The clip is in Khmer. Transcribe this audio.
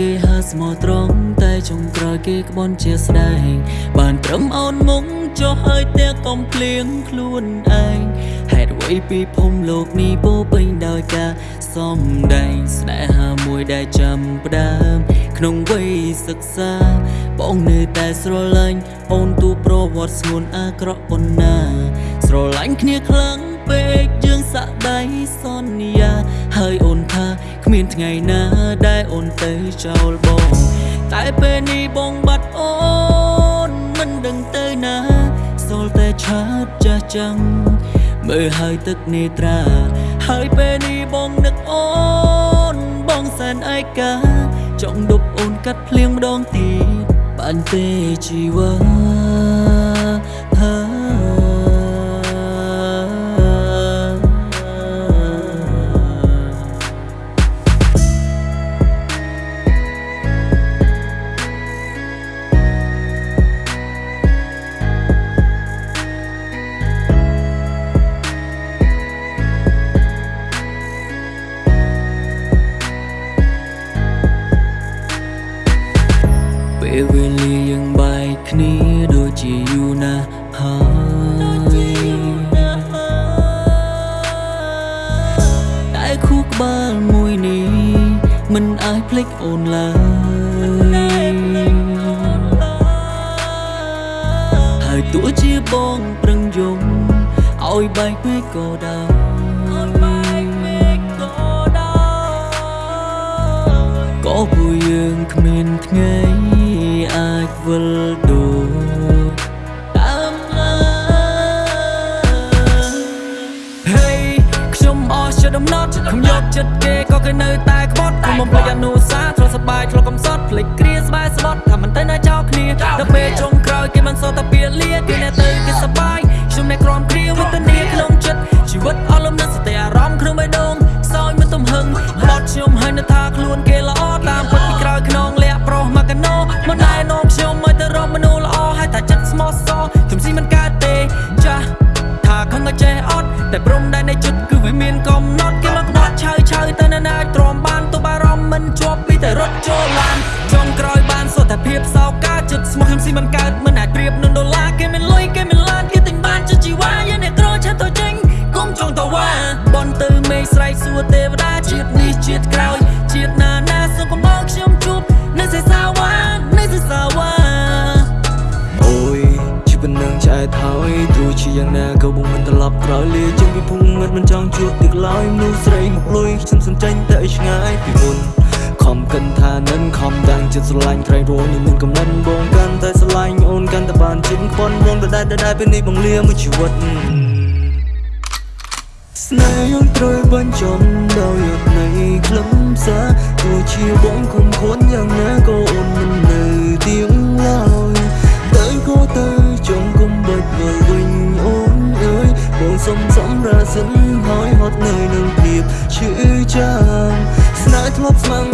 គេហើស្មោះត្រង់តែចុងក្រោយគេក្បន់ជាស្ដែង បានត្រឹមអូនមុងចុះហើយតែកុំភ្លៀងខ្លួនឯងហេតុអ្វីពីភូមិលោកនេះពោពេញដោយការសំដែងស្នេហាមួយដែលចាំផ្ដើម ក្នុងវ័យសិក្សាបងនៅតែស្រឡាញ់អូនទូប្រវត្តិស្ងួនអាក្រក់ប៉ុណ្ណា ស្រឡាញ់គ្នាខ្លាំងពេកយើងសាក់ដៃសន្យា ហើយអូនថាគ្មានថ្ងៃណាដែលអូនទៅចោលបង តែពេលនេះបងបាត់អូនមិនដឹងទៅណាសល់តែឆាតចាស់ចាំងមើលហើយទឹកនេត្រា ហើយពេលនេះបងនឹកអូនបងសែនឯកាចង់ដប់អូនកាត់ភ្លៀងម្ដងទៀតបានទេជីវ៉ាហា ពេលវេលាយើងបែកគ្នាដូចជាយូរណាស់ហើយតែខួរក្បាលមួយនេះមិនអាចភ្លេចអូនឡើយហើយទោះជាបងប្រឹងយំឲ្យបែកពេកក៏ដោយក៏ពួកយើងគ្មានថ្ងៃ ខ្ញុំយកចិត្តគេក៏គេនៅតែក្បត់ខ្ញុំបំភ្លេចអនុសាសន៍ធ្លាប់សប្បាយធ្លាប់កំសត់ភ្លេចគ្រាស្បែស្បត់ថាមិនទៅណាចោលគ្នាដល់ពេលចុងក្រោយគេមិនសល់តែពៀលាគេអ្នកទៅគេសប្បាយ មិនកើតមិនអាចប្រៀបនឹងដុល្លារគេមានលុយគេមានឡានគេទិញបានចិត្តជីវ៉ាយ៉ាងអ្នកក្រឆាទៅចេញកុំចង់តវ៉ាបនទៅមេឃស្រែកសួរទេវតាជាតិនេះជាតិក្រោយជាតិណាណាសូមកុំបោកខ្ញុំជួបនៅសេសាវ៉ានៅសេសាវ៉ាអូយជីវិតនឹងឆ្អែតហើយទោះជាយ៉ាងណាក៏បងមិនត្រឡប់ក្រោយលាជាងពីភូមិងឹតមិនចង់ជួបទឹកឡើយមនុស្សស្រីមកលុយខ្ញុំសំចាញ់តែឲ្យឆ្ងាយពីមុនខំកិនថានឹងខំដាំង ចិត្តស្រឡាញ់ត្រៃរងនឹងមានកំណត់បងកាន់តែស្រឡាញ់អូនកាន់តែបានជិតខ្វាន់បងដដែលដដែលពេលនេះបងលាមួយជីវិតស្នេហ៍អូនត្រូវបញ្ចំដោយយត់នៃខ្លឹមសារទោះជាបងគុំខ្លួនយ៉ាងណាក៏អូនមិននៅទៀងឡើយទៅក៏ទៅចង់គុំបាច់វិលវិញអូនអើយបងសុំសំរាសិនហើយហត់នៅនឹងភាពឈឺចាំស្នេហ៍ធ្លាប់ស្មង